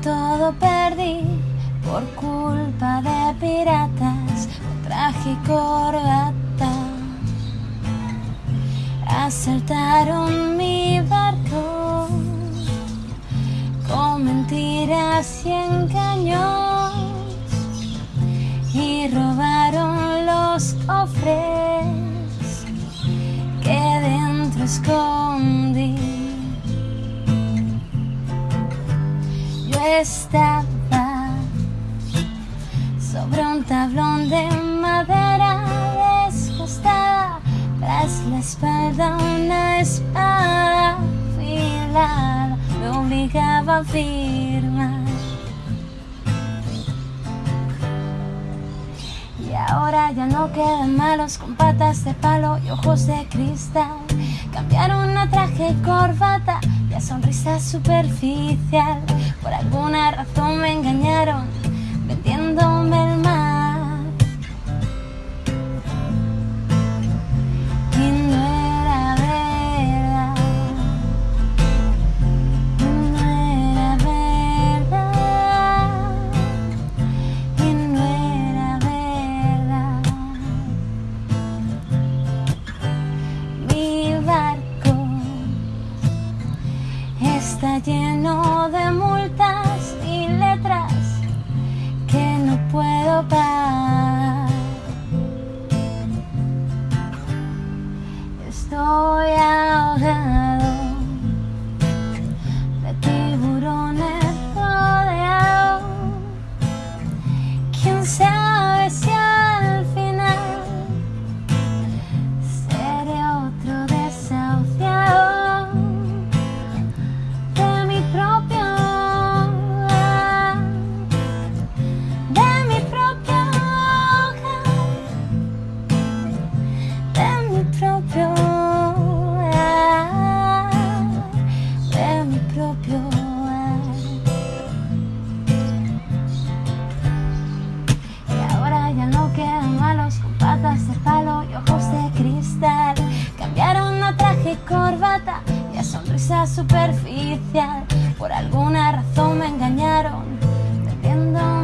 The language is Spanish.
todo perdí por culpa de piratas o traje corbata. Asaltaron mi barco con mentiras y engaños y robaron los cofres que dentro esconden. Estaba sobre un tablón de madera desgastada, tras la espalda una espada afilada me obligaba a firmar. Y ahora ya no quedan malos con patas de palo y ojos de cristal. Cambiaron a traje y corbata sonrisa superficial. Por alguna razón me engañaron está lleno de multas y letras que no puedo pagar. Estoy ahogado y ojos de cristal. Cambiaron a traje y corbata y a sonrisa superficial. Por alguna razón me engañaron, vendiéndome